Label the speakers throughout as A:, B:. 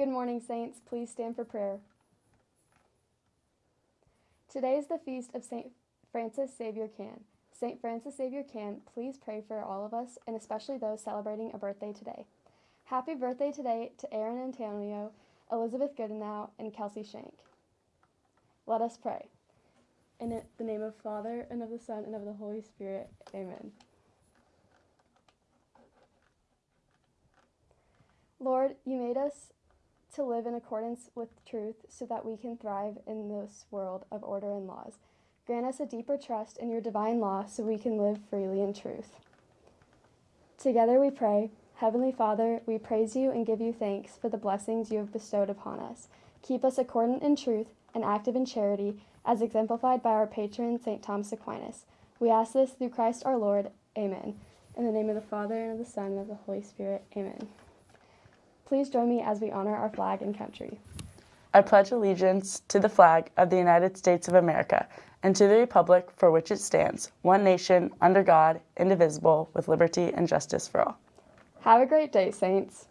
A: Good morning, Saints. Please stand for prayer. Today is the feast of St. Francis Xavier Can. St. Francis Xavier Can, please pray for all of us, and especially those celebrating a birthday today. Happy birthday today to Aaron Antonio, Elizabeth Goodenow, and Kelsey Shank. Let us pray. In the name of Father, and of the Son, and of the Holy Spirit. Amen. Lord, you made us to live in accordance with truth so that we can thrive in this world of order and laws. Grant us a deeper trust in your divine law so we can live freely in truth. Together we pray, Heavenly Father, we praise you and give you thanks for the blessings you have bestowed upon us. Keep us accordant in truth and active in charity, as exemplified by our patron, St. Thomas Aquinas. We ask this through Christ our Lord. Amen. In the name of the Father, and of the Son, and of the Holy Spirit. Amen. Please join me as we honor our flag and country.
B: I pledge allegiance to the flag of the United States of America and to the republic for which it stands, one nation, under God, indivisible, with liberty and justice for all.
A: Have a great day, Saints.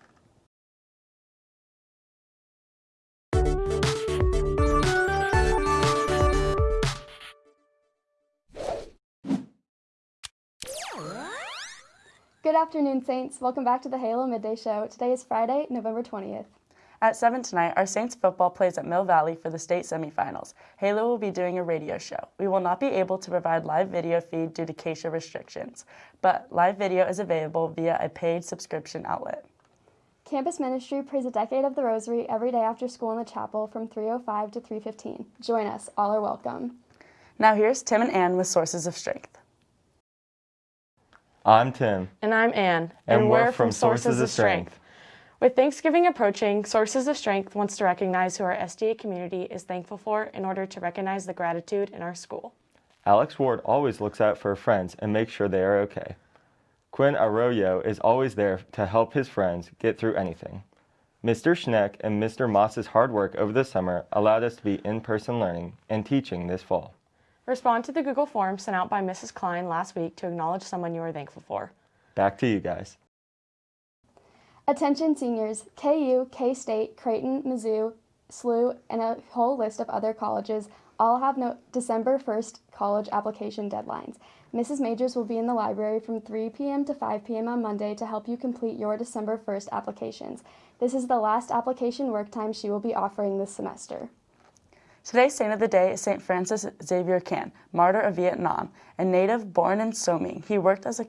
A: Good afternoon, Saints. Welcome back to the Halo Midday Show. Today is Friday, November 20th.
B: At 7 tonight, our Saints football plays at Mill Valley for the state semifinals. Halo will be doing a radio show. We will not be able to provide live video feed due to CASA restrictions, but live video is available via a paid subscription outlet.
A: Campus Ministry prays a decade of the Rosary every day after school in the chapel from 3.05 to 3.15. Join us. All are welcome.
B: Now here's Tim and Ann with Sources of Strength.
C: I'm Tim.
D: And I'm Ann.
C: And, and we're, we're, from Sources, Sources of Strength. Strength.
D: With Thanksgiving approaching, Sources of Strength wants to recognize who our STA community is thankful for in order to recognize the gratitude in our school.
C: Alex Ward always looks out for friends and makes sure they are okay. Quinn Arroyo is always there to help his friends get through anything. Mr. Schneck and Mr. Moss's hard work over the summer allowed us to be in-person learning and teaching this fall.
D: Respond to the Google form sent out by Mrs. Klein last week to acknowledge someone you are thankful for.
C: Back to you guys.
A: Attention seniors, KU, K-State, Creighton, Mizzou, SLU, and a whole list of other colleges all have no December 1st college application deadlines. Mrs. Majors will be in the library from 3 p.m. to 5 p.m. on Monday to help you complete your December 1st applications. This is the last application work time she will be offering this semester.
B: Today's saint of the day is St. Francis Xavier Can, martyr of Vietnam, a native born in So Ming. He worked as a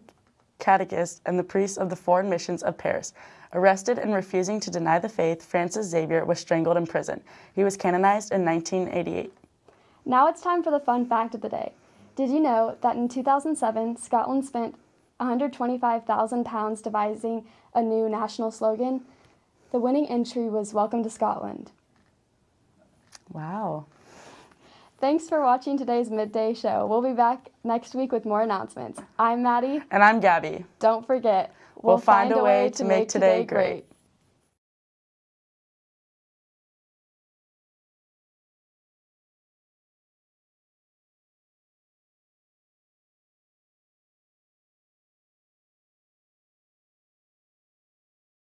B: catechist and the priest of the foreign missions of Paris. Arrested and refusing to deny the faith, Francis Xavier was strangled in prison. He was canonized in 1988.
A: Now it's time for the fun fact of the day. Did you know that in 2007, Scotland spent £125,000 devising a new national slogan? The winning entry was Welcome to Scotland.
B: Wow.
A: Thanks for watching today's midday show. We'll be back next week with more announcements. I'm Maddie.
B: And I'm Gabby.
A: Don't forget,
B: we'll, we'll find, find, a way, way to make today great. great.